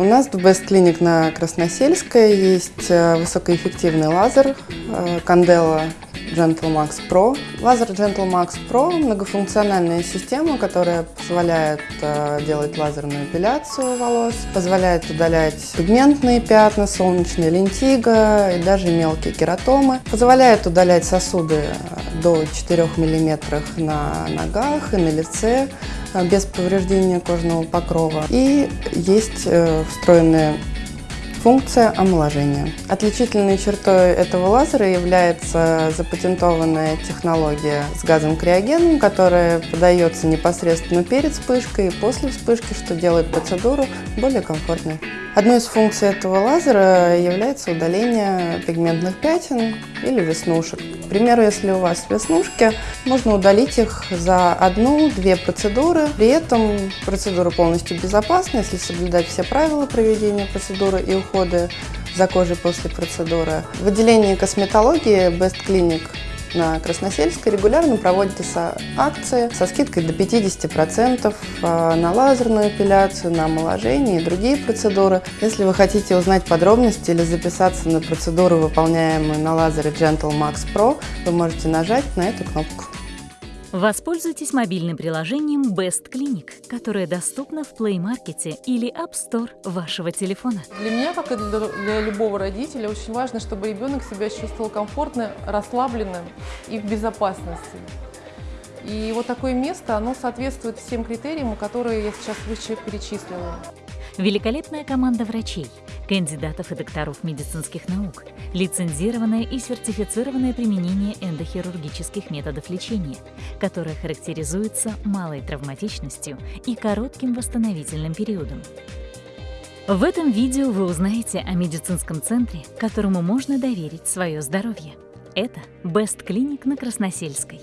У нас в Best Clinic на Красносельской есть э, высокоэффективный лазер э, Candela Gentle Max Pro. Лазер Gentle Max Pro – многофункциональная система, которая позволяет э, делать лазерную эпиляцию волос, позволяет удалять пигментные пятна, солнечные лентиго и даже мелкие кератомы, позволяет удалять сосуды до 4 мм на ногах и на лице, Э, без повреждения кожного покрова. И есть э, встроенная функция омоложения. Отличительной чертой этого лазера является запатентованная технология с газом криогеном, которая подается непосредственно перед вспышкой и после вспышки, что делает процедуру более комфортной. Одной из функций этого лазера является удаление пигментных пятен или веснушек. К примеру, если у вас веснушки, можно удалить их за одну-две процедуры. При этом процедура полностью безопасна, если соблюдать все правила проведения процедуры и ухода за кожей после процедуры. В отделении косметологии Best Clinic на Красносельской регулярно проводятся акции со скидкой до 50% а, на лазерную эпиляцию, на омоложение и другие процедуры. Если вы хотите узнать подробности или записаться на процедуру, выполняемую на лазере Gentle Max Pro, вы можете нажать на эту кнопку. Воспользуйтесь мобильным приложением Best Clinic, которое доступно в Play Market или App Store вашего телефона. Для меня, как и для, для любого родителя, очень важно, чтобы ребенок себя чувствовал комфортно, расслабленным и в безопасности. И вот такое место, оно соответствует всем критериям, которые я сейчас выше перечислила. Великолепная команда врачей, кандидатов и докторов медицинских наук, лицензированное и сертифицированное применение эндохирургических методов лечения, которое характеризуется малой травматичностью и коротким восстановительным периодом. В этом видео вы узнаете о медицинском центре, которому можно доверить свое здоровье. Это Best Clinic на Красносельской.